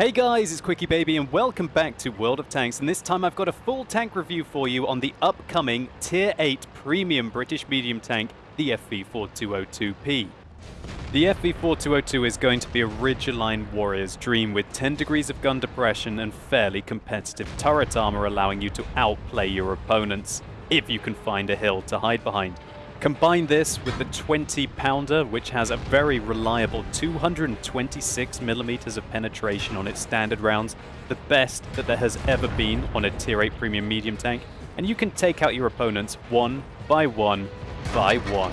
Hey guys, it's QuickyBaby and welcome back to World of Tanks and this time I've got a full tank review for you on the upcoming Tier 8 Premium British Medium Tank, the FV4202P. The FV4202 is going to be a Ridgeline warrior's dream with 10 degrees of gun depression and fairly competitive turret armor allowing you to outplay your opponents, if you can find a hill to hide behind. Combine this with the 20 pounder, which has a very reliable 226 millimeters of penetration on its standard rounds, the best that there has ever been on a tier 8 premium medium tank, and you can take out your opponents one by one by one.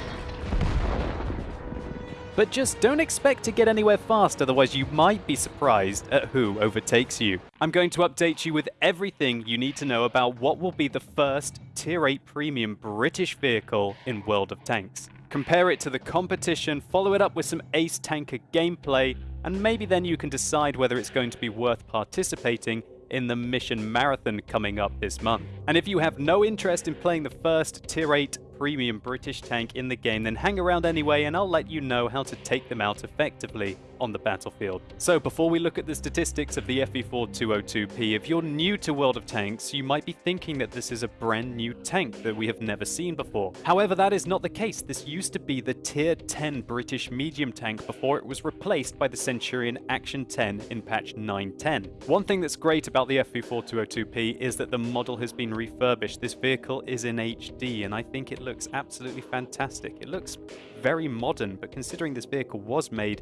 But just don't expect to get anywhere fast, otherwise you might be surprised at who overtakes you. I'm going to update you with everything you need to know about what will be the first Tier 8 Premium British vehicle in World of Tanks. Compare it to the competition, follow it up with some Ace Tanker gameplay, and maybe then you can decide whether it's going to be worth participating in the Mission Marathon coming up this month. And if you have no interest in playing the first Tier 8 premium British tank in the game, then hang around anyway and I'll let you know how to take them out effectively on the battlefield. So before we look at the statistics of the FV4202P, if you're new to World of Tanks, you might be thinking that this is a brand new tank that we have never seen before. However, that is not the case. This used to be the tier 10 British medium tank before it was replaced by the Centurion Action 10 in patch 910. One thing that's great about the FV4202P is that the model has been refurbished. This vehicle is in HD and I think it looks absolutely fantastic. It looks very modern, but considering this vehicle was made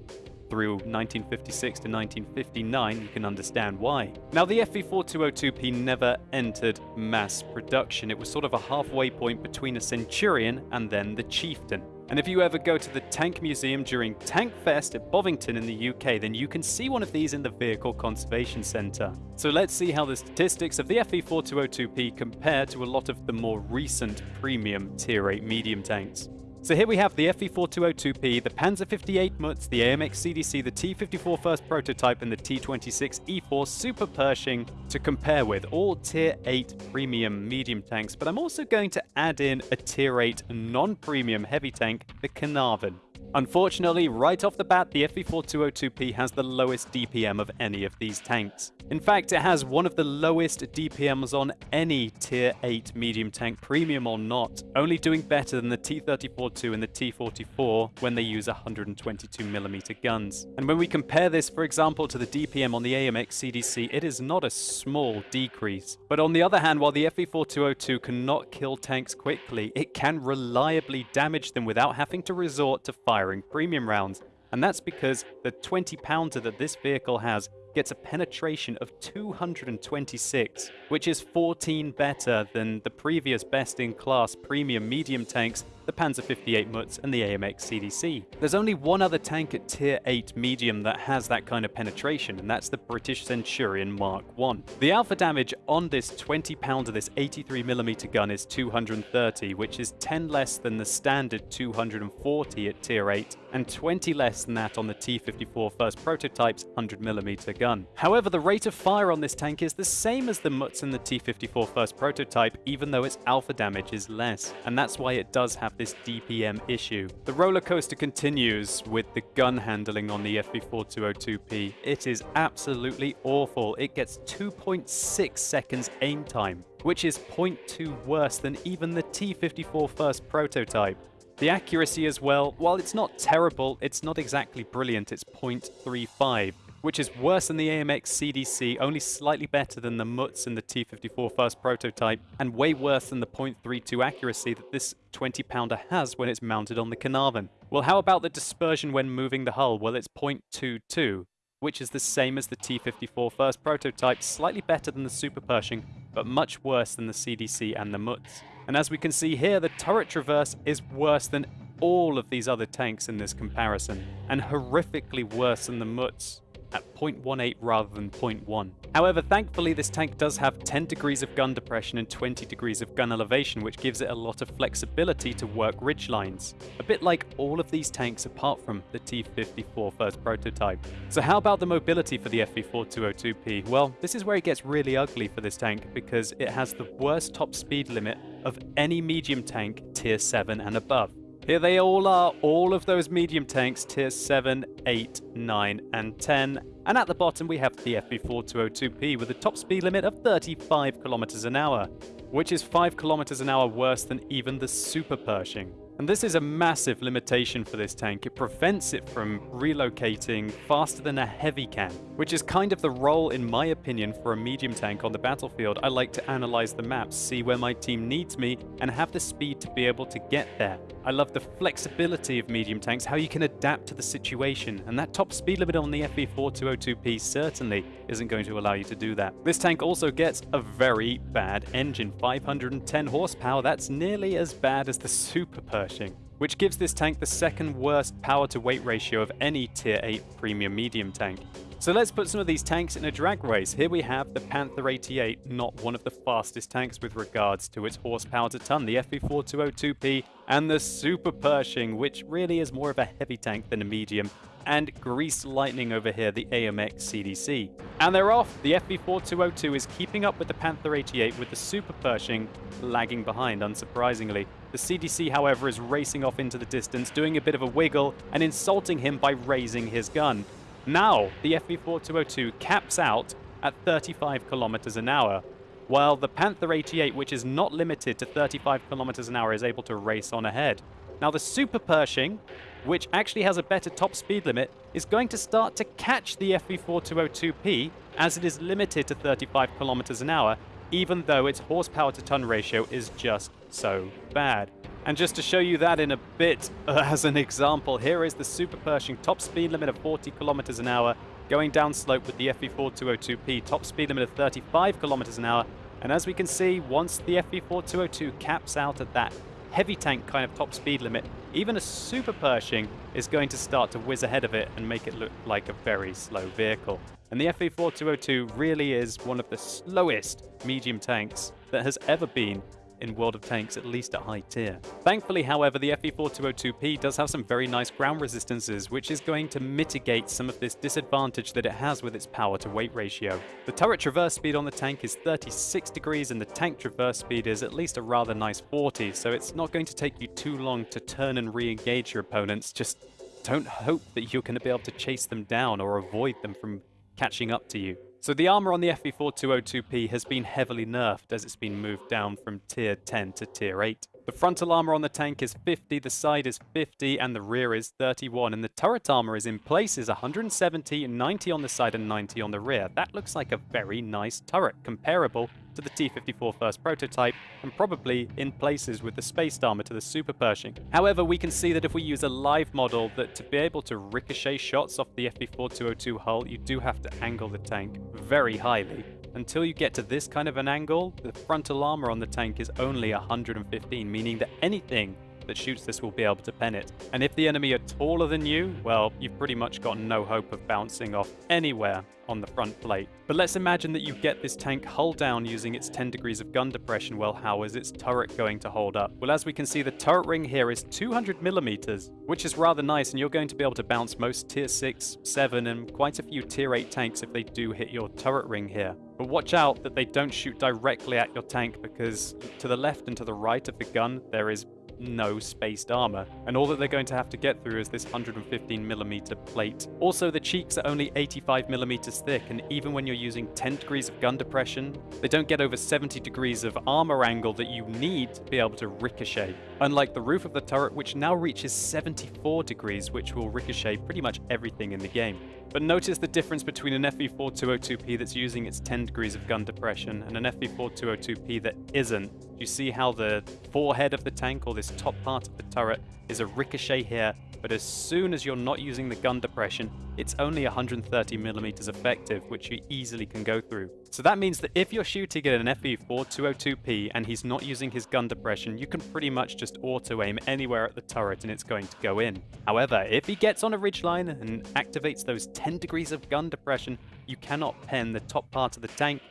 through 1956 to 1959, you can understand why. Now, the FV4202P never entered mass production. It was sort of a halfway point between a Centurion and then the Chieftain. And if you ever go to the Tank Museum during Tank Fest at Bovington in the UK, then you can see one of these in the Vehicle Conservation Centre. So let's see how the statistics of the FV4202P compare to a lot of the more recent premium Tier 8 medium tanks. So here we have the FV4202P, the Panzer 58 Mutz, the AMX CDC, the T54 first prototype, and the T26 E4 Super Pershing to compare with, all Tier 8 premium medium tanks, but I'm also going to add in a Tier 8 non-premium heavy tank, the Caernarvon. Unfortunately, right off the bat, the FV4202P has the lowest DPM of any of these tanks. In fact, it has one of the lowest DPMs on any Tier 8 medium tank, premium or not, only doing better than the T-34-2 and the T-44 when they use 122mm guns. And when we compare this, for example, to the DPM on the AMX CDC, it is not a small decrease. But on the other hand, while the FV4202 cannot kill tanks quickly, it can reliably damage them without having to resort to firing premium rounds. And that's because the 20 pounder that this vehicle has gets a penetration of 226, which is 14 better than the previous best-in-class premium medium tanks the Panzer 58 Mutz and the AMX CDC. There's only one other tank at tier 8 medium that has that kind of penetration, and that's the British Centurion Mark 1. The alpha damage on this 20 pounder, this 83mm gun is 230, which is 10 less than the standard 240 at tier 8, and 20 less than that on the T-54 first prototype's 100mm gun. However, the rate of fire on this tank is the same as the Mutz and the T-54 first prototype, even though its alpha damage is less, and that's why it does have this DPM issue. The roller coaster continues with the gun handling on the FV4202P. It is absolutely awful. It gets 2.6 seconds aim time, which is 0.2 worse than even the T54 first prototype. The accuracy as well, while it's not terrible, it's not exactly brilliant, it's 0.35 which is worse than the AMX CDC, only slightly better than the Mutz and the T54 first prototype, and way worse than the .32 accuracy that this 20-pounder has when it's mounted on the Caernarvon. Well, how about the dispersion when moving the hull? Well, it's .22, which is the same as the T54 first prototype, slightly better than the Super Pershing, but much worse than the CDC and the Mutz. And as we can see here, the turret traverse is worse than all of these other tanks in this comparison, and horrifically worse than the Mutz at 0.18 rather than 0.1. However, thankfully this tank does have 10 degrees of gun depression and 20 degrees of gun elevation, which gives it a lot of flexibility to work ridge lines. A bit like all of these tanks apart from the T-54 first prototype. So how about the mobility for the FV4202P? Well, this is where it gets really ugly for this tank because it has the worst top speed limit of any medium tank tier 7 and above. Here they all are, all of those medium tanks, tier 7, 8, 9, and 10. And at the bottom we have the FV4202P with a top speed limit of 35 kilometers an hour, which is 5 kilometers an hour worse than even the Super Pershing. And this is a massive limitation for this tank. It prevents it from relocating faster than a heavy can, which is kind of the role, in my opinion, for a medium tank on the battlefield. I like to analyze the maps, see where my team needs me, and have the speed to be able to get there. I love the flexibility of medium tanks, how you can adapt to the situation, and that top speed limit on the FV4202P certainly isn't going to allow you to do that. This tank also gets a very bad engine, 510 horsepower, that's nearly as bad as the Super Pershing which gives this tank the second worst power to weight ratio of any tier 8 premium medium tank. So let's put some of these tanks in a drag race. Here we have the Panther 88, not one of the fastest tanks with regards to its horsepower to ton, the FV4202P, and the Super Pershing, which really is more of a heavy tank than a medium, and Grease Lightning over here, the AMX CDC. And they're off! The FV4202 is keeping up with the Panther 88 with the Super Pershing lagging behind, unsurprisingly. The CDC, however, is racing off into the distance, doing a bit of a wiggle, and insulting him by raising his gun. Now, the FV4202 caps out at 35 kilometers an hour, while the Panther 88, which is not limited to 35 kilometers an hour, is able to race on ahead. Now, the Super Pershing, which actually has a better top speed limit, is going to start to catch the FV4202P as it is limited to 35 kilometers an hour, even though its horsepower to ton ratio is just so bad. And just to show you that in a bit uh, as an example, here is the Super Pershing top speed limit of 40 kilometers an hour, going down slope with the FV4202P top speed limit of 35 kilometers an hour. And as we can see, once the FV4202 caps out at that heavy tank kind of top speed limit, even a Super Pershing is going to start to whiz ahead of it and make it look like a very slow vehicle. And the FV4202 really is one of the slowest medium tanks that has ever been in World of Tanks, at least at high tier. Thankfully, however, the FV4202P does have some very nice ground resistances, which is going to mitigate some of this disadvantage that it has with its power to weight ratio. The turret traverse speed on the tank is 36 degrees and the tank traverse speed is at least a rather nice 40, so it's not going to take you too long to turn and re-engage your opponents, just don't hope that you're going to be able to chase them down or avoid them from catching up to you. So the armor on the FV4202P has been heavily nerfed as it's been moved down from tier 10 to tier 8. The frontal armor on the tank is 50, the side is 50, and the rear is 31. And the turret armor is in places 170, 90 on the side and 90 on the rear. That looks like a very nice turret, comparable to the T-54 first prototype, and probably in places with the spaced armor to the Super Pershing. However, we can see that if we use a live model, that to be able to ricochet shots off the FV4202 hull, you do have to angle the tank very highly. Until you get to this kind of an angle, the frontal armor on the tank is only 115, meaning that anything that shoots this will be able to pen it. And if the enemy are taller than you, well, you've pretty much got no hope of bouncing off anywhere on the front plate. But let's imagine that you get this tank hull down using its 10 degrees of gun depression. Well, how is its turret going to hold up? Well, as we can see, the turret ring here is 200 millimeters, which is rather nice, and you're going to be able to bounce most tier 6, 7, and quite a few tier 8 tanks if they do hit your turret ring here. But watch out that they don't shoot directly at your tank because to the left and to the right of the gun, there is no spaced armor, and all that they're going to have to get through is this 115mm plate. Also, the cheeks are only 85mm thick, and even when you're using 10 degrees of gun depression, they don't get over 70 degrees of armor angle that you need to be able to ricochet. Unlike the roof of the turret, which now reaches 74 degrees, which will ricochet pretty much everything in the game. But notice the difference between an FV4202P that's using its 10 degrees of gun depression and an FV4202P that isn't. You see how the forehead of the tank, or this top part of the turret, is a ricochet here, but as soon as you're not using the gun depression, it's only 130 millimeters effective, which you easily can go through. So that means that if you're shooting at an FV4202P and he's not using his gun depression, you can pretty much just auto-aim anywhere at the turret and it's going to go in. However, if he gets on a ridgeline and activates those 10 degrees of gun depression, you cannot pen the top part of the tank,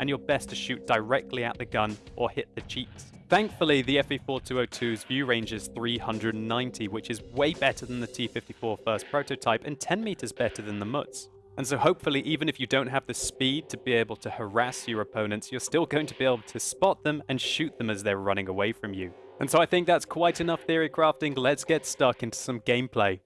and you're best to shoot directly at the gun or hit the cheeks. Thankfully, the FV4202's view range is 390, which is way better than the T54 first prototype and 10 meters better than the Mutz. And so hopefully, even if you don't have the speed to be able to harass your opponents, you're still going to be able to spot them and shoot them as they're running away from you. And so I think that's quite enough theory crafting. Let's get stuck into some gameplay.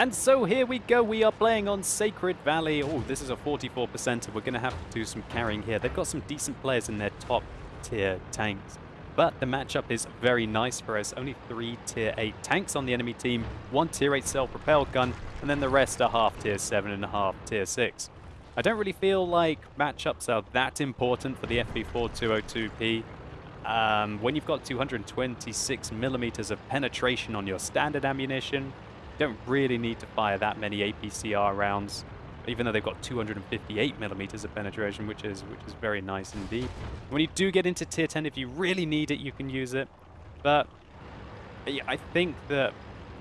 And so here we go. We are playing on Sacred Valley. Oh, this is a 44%. We're going to have to do some carrying here. They've got some decent players in their top tier tanks. But the matchup is very nice for us. Only three tier 8 tanks on the enemy team, one tier 8 self-propelled gun, and then the rest are half tier 7 and a half tier 6. I don't really feel like matchups are that important for the FV4202P. Um, when you've got 226 millimeters of penetration on your standard ammunition, don't really need to fire that many APCR rounds, even though they've got 258 millimeters of penetration, which is which is very nice indeed. When you do get into tier 10, if you really need it, you can use it. But yeah, I think that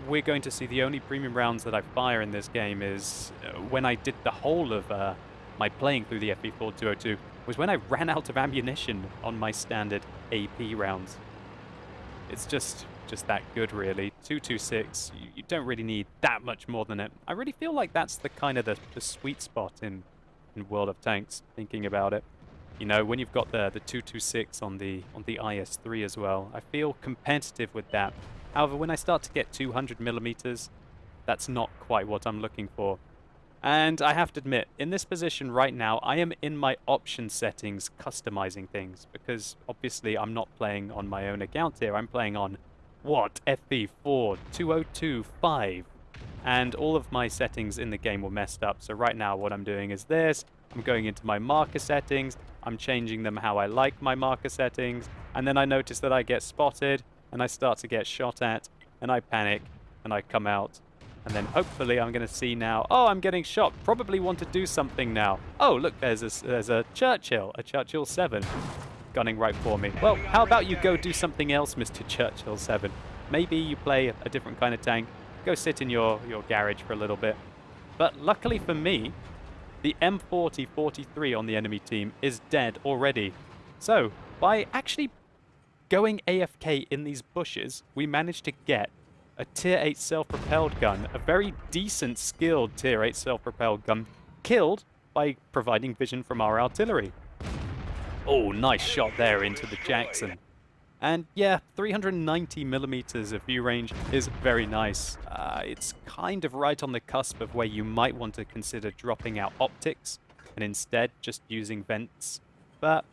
we're going to see the only premium rounds that I fire in this game is uh, when I did the whole of uh, my playing through the FV4202 was when I ran out of ammunition on my standard AP rounds. It's just just that good, really. 226, you, you don't really need that much more than it. I really feel like that's the kind of the, the sweet spot in, in World of Tanks, thinking about it. You know, when you've got the, the 226 on the, on the IS-3 as well, I feel competitive with that. However, when I start to get 200 millimeters, that's not quite what I'm looking for. And I have to admit, in this position right now, I am in my option settings customizing things because obviously I'm not playing on my own account here. I'm playing on what FB4, 2025 and all of my settings in the game were messed up. So right now what I'm doing is this. I'm going into my marker settings. I'm changing them how I like my marker settings. And then I notice that I get spotted and I start to get shot at and I panic and I come out and then hopefully I'm going to see now, oh, I'm getting shot. Probably want to do something now. Oh, look, there's a, there's a Churchill, a Churchill 7 gunning right for me. Well, how about you go do something else, Mr. Churchill 7? Maybe you play a different kind of tank. Go sit in your, your garage for a little bit. But luckily for me, the M40-43 on the enemy team is dead already. So, by actually going AFK in these bushes, we managed to get a tier 8 self-propelled gun, a very decent skilled tier 8 self-propelled gun, killed by providing vision from our artillery. Oh, nice shot there into the Jackson. And yeah, 390 millimeters of view range is very nice. Uh, it's kind of right on the cusp of where you might want to consider dropping out optics and instead just using vents. But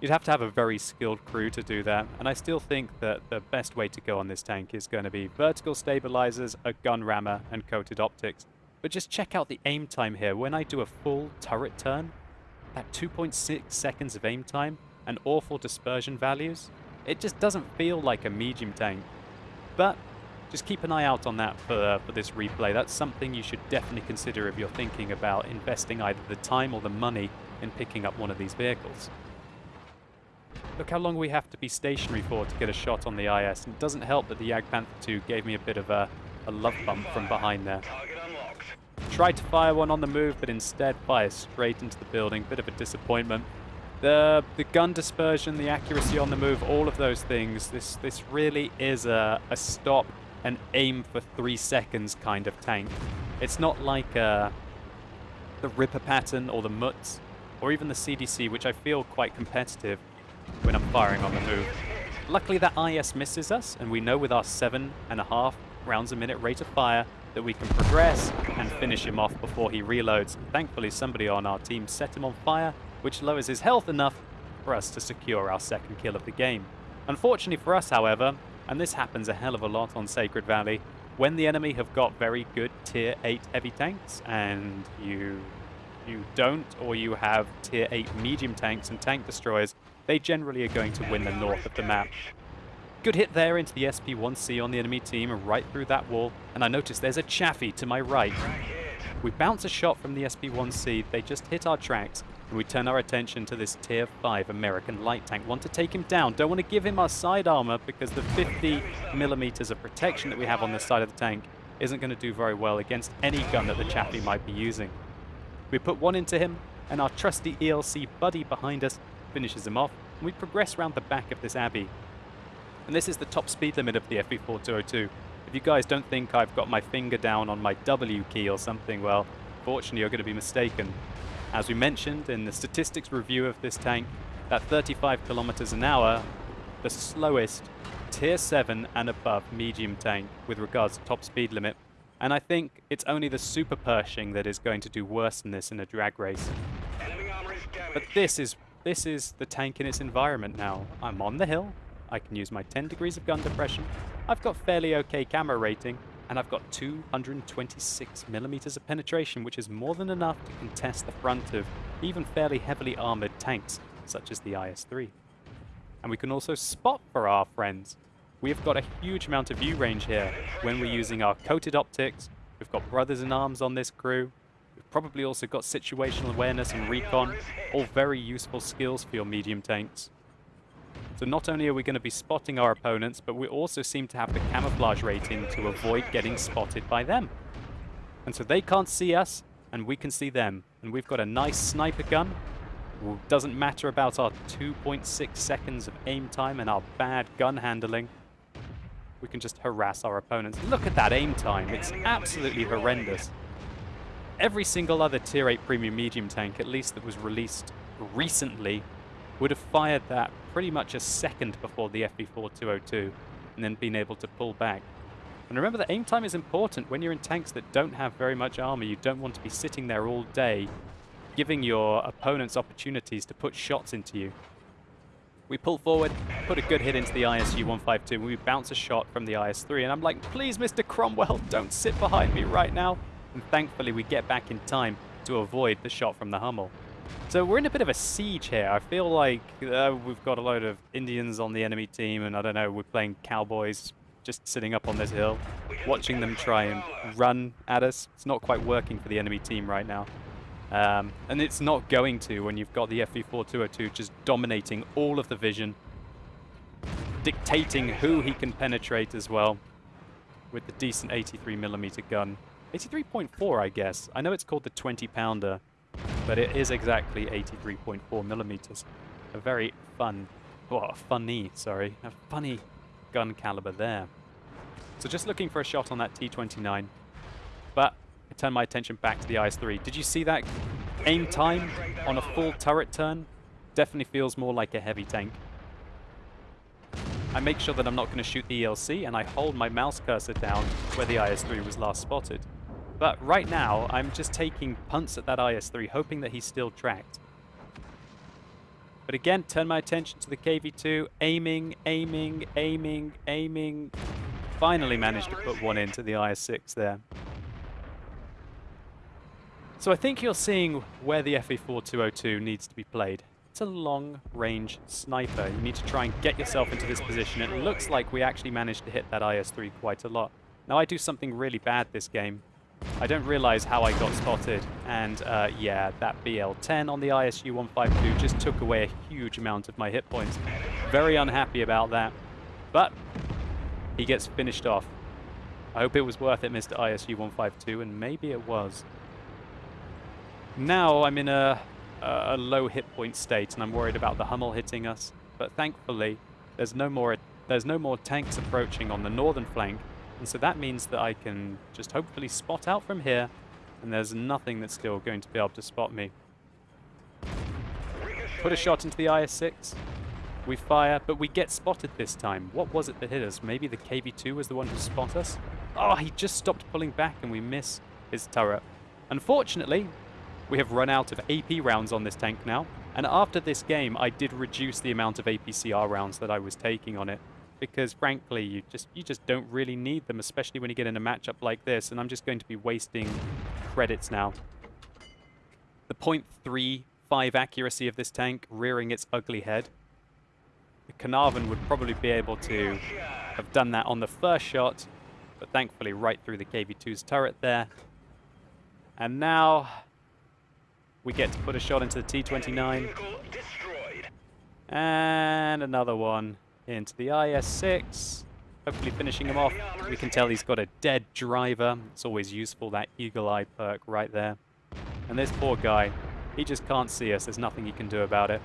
You'd have to have a very skilled crew to do that, and I still think that the best way to go on this tank is going to be vertical stabilizers, a gun rammer, and coated optics. But just check out the aim time here. When I do a full turret turn, that 2.6 seconds of aim time and awful dispersion values, it just doesn't feel like a medium tank. But just keep an eye out on that for, uh, for this replay. That's something you should definitely consider if you're thinking about investing either the time or the money in picking up one of these vehicles. Look how long we have to be stationary for to get a shot on the IS. And it doesn't help that the Jagdpanther 2 gave me a bit of a, a love bump from behind there. Tried to fire one on the move, but instead fire straight into the building. Bit of a disappointment. The the gun dispersion, the accuracy on the move, all of those things. This this really is a, a stop and aim for three seconds kind of tank. It's not like uh, the Ripper pattern or the Mutz or even the CDC, which I feel quite competitive when I'm firing on the move. Luckily that IS misses us, and we know with our seven and a half rounds a minute rate of fire that we can progress and finish him off before he reloads. Thankfully somebody on our team set him on fire, which lowers his health enough for us to secure our second kill of the game. Unfortunately for us, however, and this happens a hell of a lot on Sacred Valley, when the enemy have got very good tier 8 heavy tanks and you you don't or you have tier 8 medium tanks and tank destroyers, they generally are going to win the north of the map. Good hit there into the SP-1C on the enemy team right through that wall, and I notice there's a Chaffee to my right. We bounce a shot from the SP-1C, they just hit our tracks, and we turn our attention to this tier 5 American light tank. Want to take him down, don't want to give him our side armor because the 50 millimeters of protection that we have on this side of the tank isn't going to do very well against any gun that the Chaffee might be using. We put one into him, and our trusty ELC buddy behind us finishes him off, and we progress around the back of this abbey. And this is the top speed limit of the FV4202. If you guys don't think I've got my finger down on my W key or something, well, fortunately you're going to be mistaken. As we mentioned in the statistics review of this tank, that 35 kilometers an hour the slowest tier 7 and above medium tank with regards to top speed limit. And I think it's only the Super Pershing that is going to do worse than this in a drag race. But this is this is the tank in its environment now. I'm on the hill. I can use my 10 degrees of gun depression. I've got fairly okay camera rating. And I've got 226 millimeters of penetration, which is more than enough to contest the front of even fairly heavily armored tanks, such as the IS-3. And we can also spot for our friends. We've got a huge amount of view range here when we're using our coated optics. We've got brothers in arms on this crew. We've probably also got situational awareness and recon, all very useful skills for your medium tanks. So not only are we going to be spotting our opponents, but we also seem to have the camouflage rating to avoid getting spotted by them. And so they can't see us, and we can see them. And we've got a nice sniper gun. Doesn't matter about our 2.6 seconds of aim time and our bad gun handling. We can just harass our opponents. Look at that aim time. It's absolutely horrendous. Every single other Tier 8 Premium Medium tank, at least that was released recently, would have fired that pretty much a second before the FV4202 and then been able to pull back. And remember that aim time is important when you're in tanks that don't have very much armor. You don't want to be sitting there all day giving your opponents opportunities to put shots into you. We pull forward, put a good hit into the ISU-152, and we bounce a shot from the IS-3, and I'm like, please, Mr. Cromwell, don't sit behind me right now. And thankfully, we get back in time to avoid the shot from the Hummel. So we're in a bit of a siege here. I feel like uh, we've got a load of Indians on the enemy team, and I don't know, we're playing cowboys just sitting up on this hill, watching them try and run at us. It's not quite working for the enemy team right now. Um, and it's not going to when you've got the FV4202 just dominating all of the vision, dictating who he can penetrate as well with the decent 83mm gun. 83.4, I guess. I know it's called the 20 pounder, but it is exactly 83.4 millimeters. A very fun, well, funny, sorry, a funny gun caliber there. So just looking for a shot on that T29, but I turn my attention back to the IS-3. Did you see that aim time on a full turret turn? Definitely feels more like a heavy tank. I make sure that I'm not going to shoot the ELC, and I hold my mouse cursor down where the IS-3 was last spotted. But right now, I'm just taking punts at that IS-3, hoping that he's still tracked. But again, turn my attention to the KV-2, aiming, aiming, aiming, aiming. Finally managed to put one into the IS-6 there. So I think you're seeing where the FV4202 needs to be played. It's a long-range sniper. You need to try and get yourself into this position. It looks like we actually managed to hit that IS-3 quite a lot. Now I do something really bad this game. I don't realize how I got spotted, and uh, yeah, that BL-10 on the ISU-152 just took away a huge amount of my hit points. Very unhappy about that, but he gets finished off. I hope it was worth it, Mr. ISU-152, and maybe it was. Now I'm in a, a low hit point state, and I'm worried about the Hummel hitting us, but thankfully there's no more there's no more tanks approaching on the northern flank, and so that means that I can just hopefully spot out from here, and there's nothing that's still going to be able to spot me. Put a shot into the IS-6. We fire, but we get spotted this time. What was it that hit us? Maybe the KV-2 was the one who spot us? Oh, he just stopped pulling back and we miss his turret. Unfortunately, we have run out of AP rounds on this tank now. And after this game, I did reduce the amount of APCR rounds that I was taking on it because frankly, you just you just don't really need them, especially when you get in a matchup like this. And I'm just going to be wasting credits now. The .35 accuracy of this tank rearing its ugly head. The Caernarvon would probably be able to have done that on the first shot, but thankfully right through the KV-2's turret there. And now we get to put a shot into the T-29. And another one into the IS-6. Hopefully finishing him off. We can tell he's got a dead driver. It's always useful, that eagle eye perk right there. And this poor guy, he just can't see us. There's nothing he can do about it.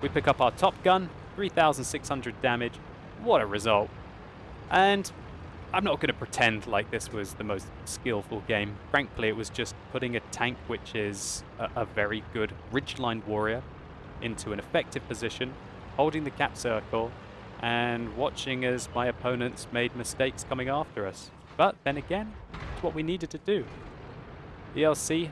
We pick up our top gun, 3,600 damage. What a result. And I'm not going to pretend like this was the most skillful game. Frankly, it was just putting a tank which is a, a very good ridgeline warrior into an effective position, holding the cap circle, and watching as my opponents made mistakes coming after us. But then again, it's what we needed to do. ELC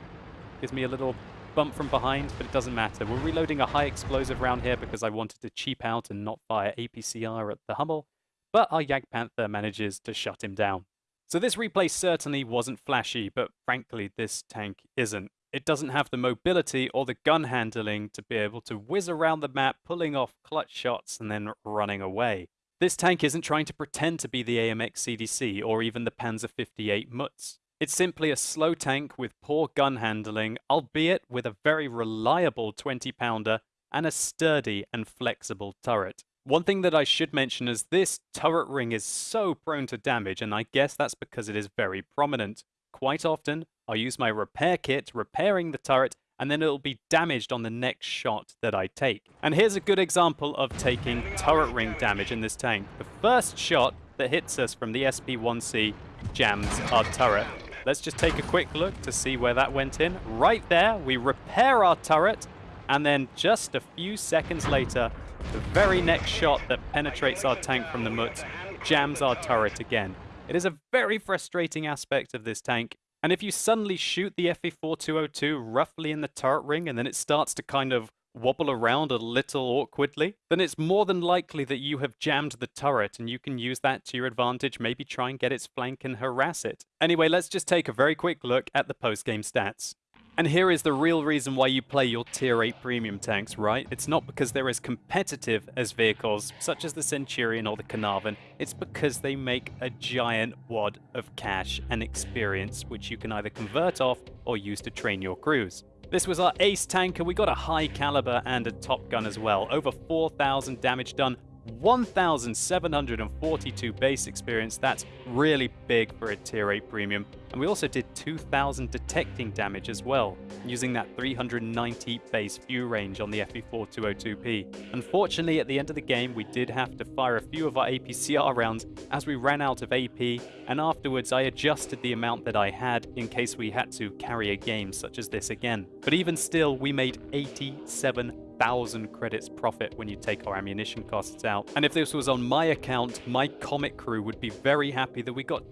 gives me a little bump from behind, but it doesn't matter. We're reloading a high explosive round here because I wanted to cheap out and not fire APCR at the Hummel, but our Jagdpanther manages to shut him down. So this replay certainly wasn't flashy, but frankly this tank isn't. It doesn't have the mobility or the gun handling to be able to whiz around the map, pulling off clutch shots and then running away. This tank isn't trying to pretend to be the AMX CDC or even the Panzer 58 Mutz. It's simply a slow tank with poor gun handling, albeit with a very reliable 20 pounder and a sturdy and flexible turret. One thing that I should mention is this turret ring is so prone to damage, and I guess that's because it is very prominent. Quite often, I'll use my repair kit repairing the turret, and then it'll be damaged on the next shot that I take. And here's a good example of taking turret ring damage in this tank. The first shot that hits us from the SP-1C jams our turret. Let's just take a quick look to see where that went in. Right there, we repair our turret, and then just a few seconds later, the very next shot that penetrates our tank from the Mutz jams our turret again. It is a very frustrating aspect of this tank. And if you suddenly shoot the FV4202 roughly in the turret ring and then it starts to kind of wobble around a little awkwardly, then it's more than likely that you have jammed the turret and you can use that to your advantage, maybe try and get its flank and harass it. Anyway, let's just take a very quick look at the post-game stats. And here is the real reason why you play your tier 8 premium tanks, right? It's not because they're as competitive as vehicles such as the Centurion or the Caernarvon, it's because they make a giant wad of cash and experience which you can either convert off or use to train your crews. This was our ace tanker, we got a high caliber and a top gun as well, over 4,000 damage done, 1,742 base experience, that's really big for a tier 8 premium. And we also did 2,000 detecting damage as well, using that 390 base view range on the FV4202P. Unfortunately, at the end of the game, we did have to fire a few of our APCR rounds as we ran out of AP, and afterwards I adjusted the amount that I had in case we had to carry a game such as this again. But even still, we made 87 thousand credits profit when you take our ammunition costs out. And if this was on my account, my Comet crew would be very happy that we got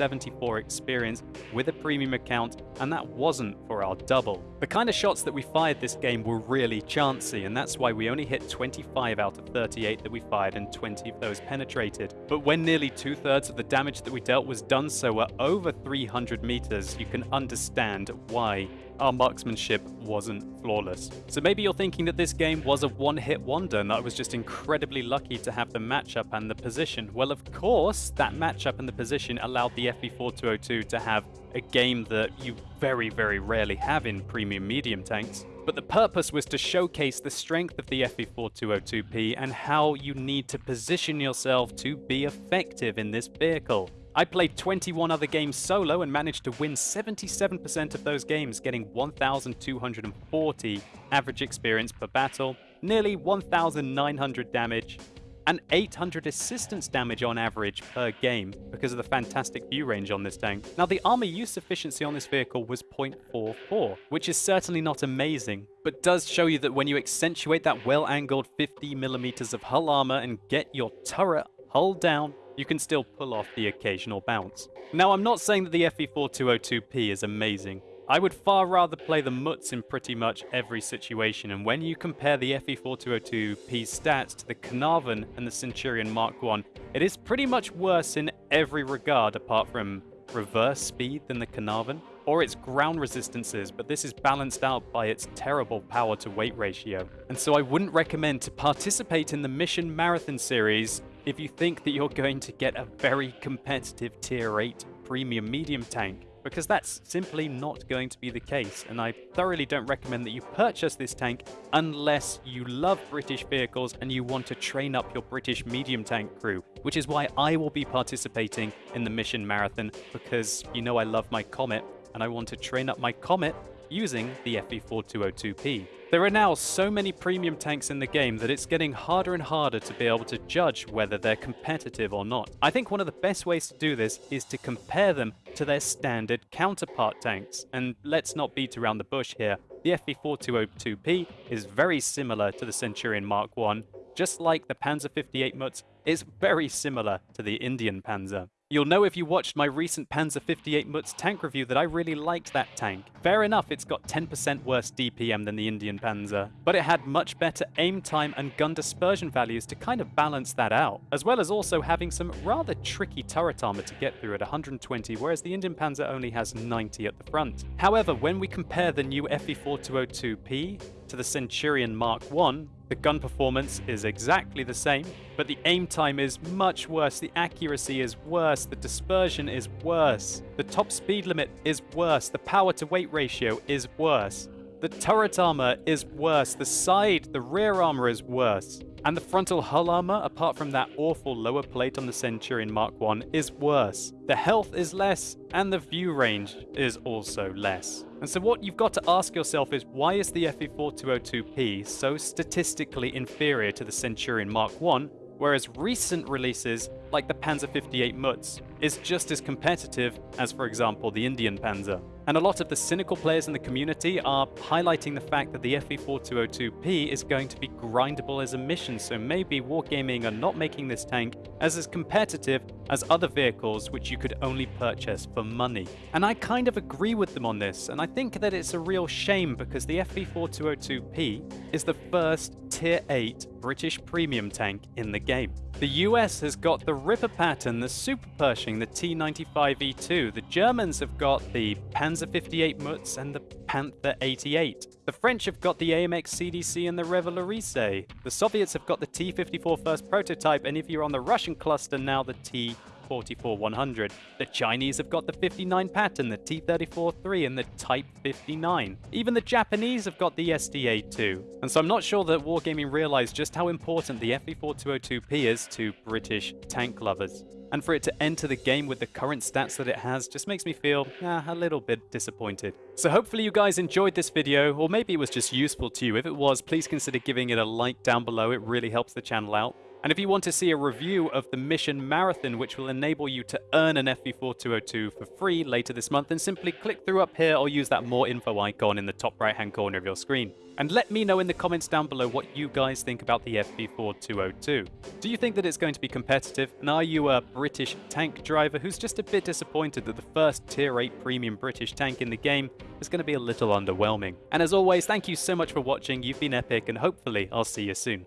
2,874 experience with a premium account, and that wasn't for our double. The kind of shots that we fired this game were really chancy, and that's why we only hit 25 out of 38 that we fired and 20 of those penetrated. But when nearly two-thirds of the damage that we dealt was done so at over 300 meters, you can understand why our marksmanship wasn't flawless. So maybe you're thinking that this game was a one-hit wonder and that I was just incredibly lucky to have the matchup and the position. Well, of course, that matchup and the position allowed the FV4202 to have a game that you very, very rarely have in premium medium tanks. But the purpose was to showcase the strength of the FV4202P and how you need to position yourself to be effective in this vehicle. I played 21 other games solo and managed to win 77% of those games, getting 1,240 average experience per battle, nearly 1,900 damage, and 800 assistance damage on average per game because of the fantastic view range on this tank. Now the armor use efficiency on this vehicle was 0.44, which is certainly not amazing, but does show you that when you accentuate that well-angled 50 millimeters of hull armor and get your turret hull down you can still pull off the occasional bounce. Now, I'm not saying that the FV4202P is amazing. I would far rather play the Mutz in pretty much every situation, and when you compare the FV4202P's stats to the Caernarvon and the Centurion Mark 1, it is pretty much worse in every regard apart from reverse speed than the Caernarvon, or its ground resistances, but this is balanced out by its terrible power to weight ratio. And so I wouldn't recommend to participate in the Mission Marathon series if you think that you're going to get a very competitive tier 8 premium medium tank, because that's simply not going to be the case, and I thoroughly don't recommend that you purchase this tank unless you love British vehicles and you want to train up your British medium tank crew, which is why I will be participating in the Mission Marathon, because you know I love my Comet, and I want to train up my Comet using the FV4202P. There are now so many premium tanks in the game that it's getting harder and harder to be able to judge whether they're competitive or not. I think one of the best ways to do this is to compare them to their standard counterpart tanks. And let's not beat around the bush here. The FV4202P is very similar to the Centurion Mark I, just like the Panzer 58 Mutz, is very similar to the Indien-Panzer. You'll know if you watched my recent Panzer 58 Mutz tank review that I really liked that tank. Fair enough, it's got 10% worse DPM than the Indien-Panzer, but it had much better aim time and gun dispersion values to kind of balance that out, as well as also having some rather tricky turret armor to get through at 120, whereas the Indien-Panzer only has 90 at the front. However, when we compare the new FV4202P to the Centurion Mark 1, the gun performance is exactly the same, but the aim time is much worse, the accuracy is worse, the dispersion is worse, the top speed limit is worse, the power to weight ratio is worse, the turret armor is worse, the side, the rear armor is worse. And the frontal hull armor, apart from that awful lower plate on the Centurion Mark 1, is worse. The health is less, and the view range is also less. And so what you've got to ask yourself is why is the FV4202P so statistically inferior to the Centurion Mark 1, whereas recent releases like the Panzer 58 Mutz is just as competitive as for example the Indien-Panzer. And a lot of the cynical players in the community are highlighting the fact that the FV4202P is going to be grindable as a mission, so maybe Wargaming are not making this tank as as competitive as other vehicles which you could only purchase for money. And I kind of agree with them on this, and I think that it's a real shame because the FV4202P is the first Tier 8 British premium tank in the game. The US has got the Ripper pattern, the Super Pershing, the T95E2. The Germans have got the Panzer 58 Mutz and the Panther 88. The French have got the AMX CDC and the Revalorisé. The Soviets have got the T54 first prototype, and if you're on the Russian cluster now, the T 44-100. The Chinese have got the 59-Patton, the T-34-3 and the Type 59. Even the Japanese have got the STA-2. And so I'm not sure that Wargaming realized just how important the FV4202P is to British tank lovers. And for it to enter the game with the current stats that it has just makes me feel a little bit disappointed. So hopefully you guys enjoyed this video, or maybe it was just useful to you. If it was, please consider giving it a like down below. It really helps the channel out. And if you want to see a review of the Mission Marathon, which will enable you to earn an FV4202 for free later this month, then simply click through up here or use that more info icon in the top right hand corner of your screen. And let me know in the comments down below what you guys think about the FV4202. Do you think that it's going to be competitive? And are you a British tank driver who's just a bit disappointed that the first Tier 8 premium British tank in the game is going to be a little underwhelming? And as always, thank you so much for watching. You've been epic and hopefully I'll see you soon.